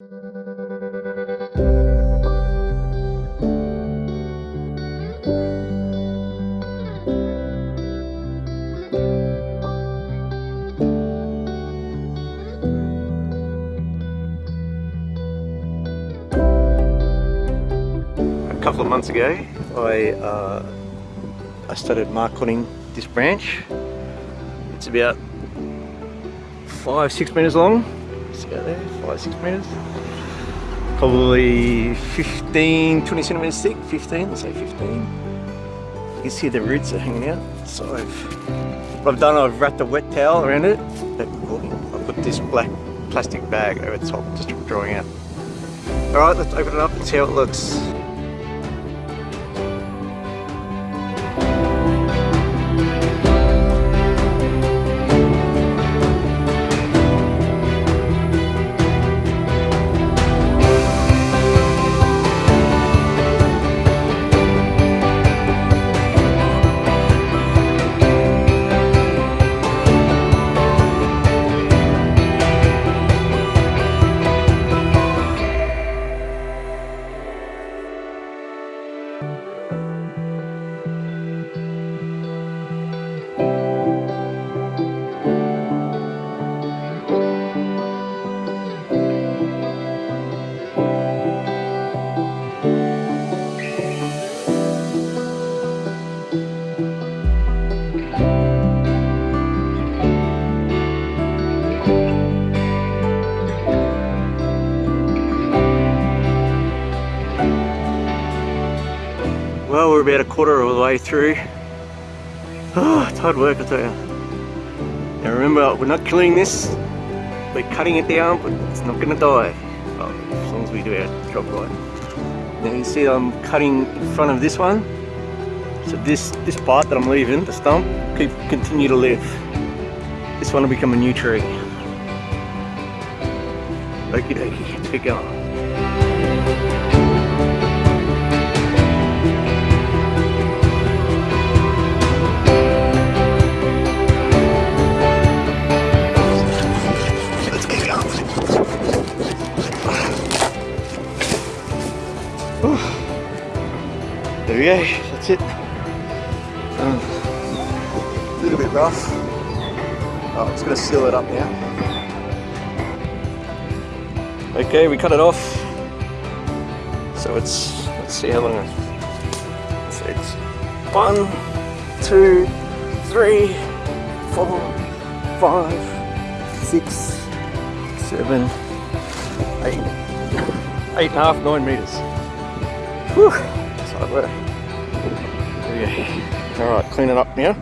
A couple of months ago, I uh, I started marcotting this branch. It's about five, six meters long. Out there, five, six meters. Probably 15, 20 centimeters thick, 15, let's say 15. You can see the roots are hanging out. So I've, what I've done, I've wrapped a wet towel around it. Oh, I put this black plastic bag over top, just drawing out. All right, let's open it up and see how it looks. Well, we're about a quarter of the way through. Ah, oh, it's hard work, I tell you. Now remember, we're not killing this. We're cutting it down, but it's not going to die. Well, as long as we do our job right. Now you see I'm cutting in front of this one. So this, this part that I'm leaving, the stump, keep continue to live. This one will become a new tree. Okie dokie, let's get going. There we go, that's it. Um, a little bit rough. Oh, I'm just gonna seal it up now. Okay, we cut it off. So it's, let's see how long it, so it's one, two, three, four, five, six, seven, eight, eight and a half, nine meters. Whew, that's hard work. There we go. All right, clean it up now.